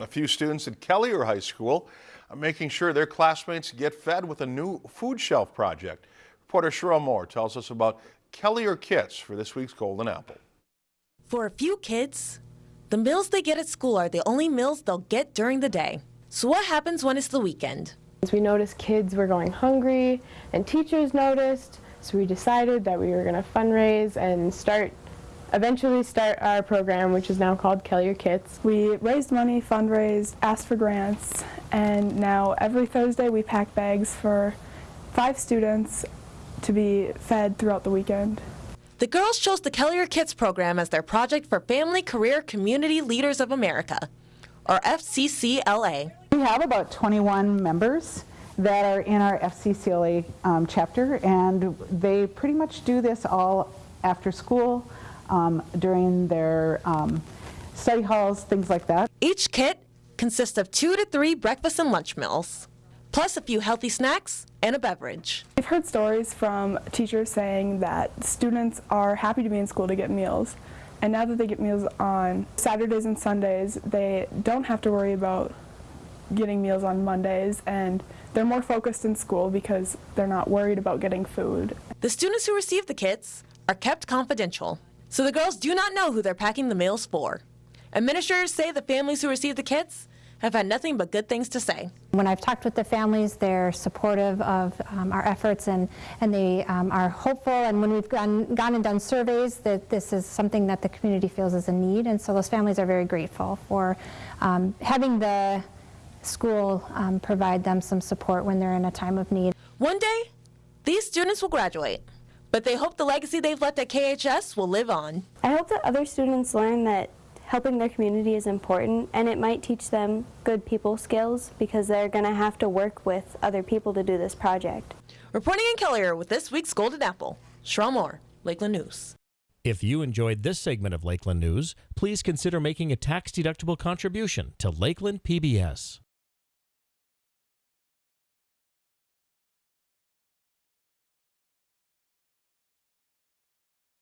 A few students at Kelliher High School are making sure their classmates get fed with a new food shelf project. Reporter Cheryl Moore tells us about Kelliher Kits for this week's Golden Apple. For a few kids, the meals they get at school are the only meals they'll get during the day. So what happens when it's the weekend? We noticed kids were going hungry and teachers noticed, so we decided that we were going to fundraise and start eventually start our program, which is now called Kelliher Kits. We raised money, fundraised, asked for grants, and now every Thursday we pack bags for five students to be fed throughout the weekend. The girls chose the Kelliher Kits program as their project for Family Career Community Leaders of America, or FCCLA. We have about 21 members that are in our FCCLA um, chapter, and they pretty much do this all after school um, during their um, study halls, things like that. Each kit consists of two to three breakfast and lunch meals, plus a few healthy snacks and a beverage. I've heard stories from teachers saying that students are happy to be in school to get meals. And now that they get meals on Saturdays and Sundays, they don't have to worry about getting meals on Mondays and they're more focused in school because they're not worried about getting food. The students who receive the kits are kept confidential. So the girls do not know who they're packing the meals for. Administrators say the families who receive the kits have had nothing but good things to say. When I've talked with the families, they're supportive of um, our efforts and, and they um, are hopeful. And when we've gone, gone and done surveys, that this is something that the community feels is a need. And so those families are very grateful for um, having the school um, provide them some support when they're in a time of need. One day, these students will graduate but they hope the legacy they've left at KHS will live on. I hope that other students learn that helping their community is important and it might teach them good people skills because they're going to have to work with other people to do this project. Reporting in Kelliher with this week's Golden Apple, Cheryl Moore, Lakeland News. If you enjoyed this segment of Lakeland News, please consider making a tax-deductible contribution to Lakeland PBS.